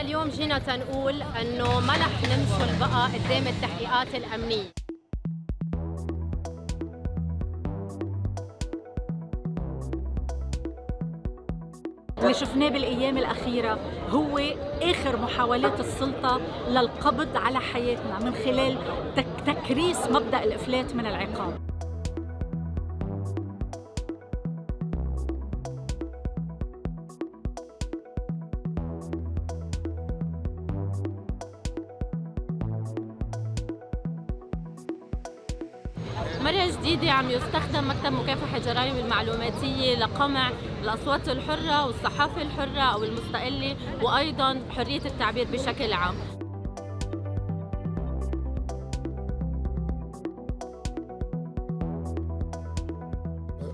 اليوم جينا تنقول إنه ما رح نمثل بقى قدام التحقيقات الأمنية. اللي شفناه بالأيام الأخيرة هو آخر محاولات السلطة للقبض على حياتنا من خلال تك تكريس مبدأ الإفلات من العقاب. مرة جديدة عم يستخدم مكتب مكافحة الجرائم المعلوماتية لقمع الأصوات الحرة والصحافة الحرة أو المستقلة وأيضا حرية التعبير بشكل عام.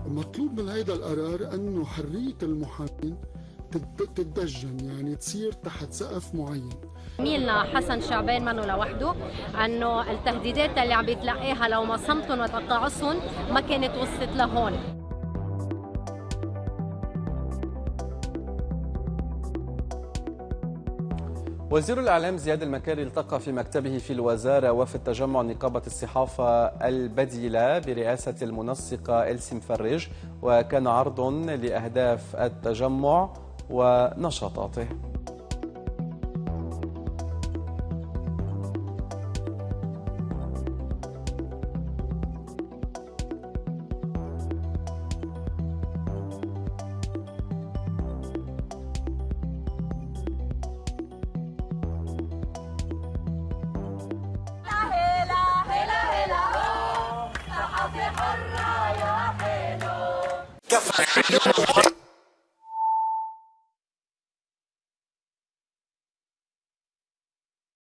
مطلوب من هذا القرار إنه حرية المحامين تتدجن يعني تصير تحت سقف معين. ميلنا حسن شعبان منه لوحده أنه التهديدات اللي عم بيتلقاها لو ما صمتهم وتقاعسهم ما كانت وصلت لهون. وزير الإعلام زياد المكاري التقى في مكتبه في الوزارة وفي التجمع نقابة الصحافة البديلة برئاسة المنسقة إلسي مفرج وكان عرض لأهداف التجمع ونشاطاته. Quer fazer?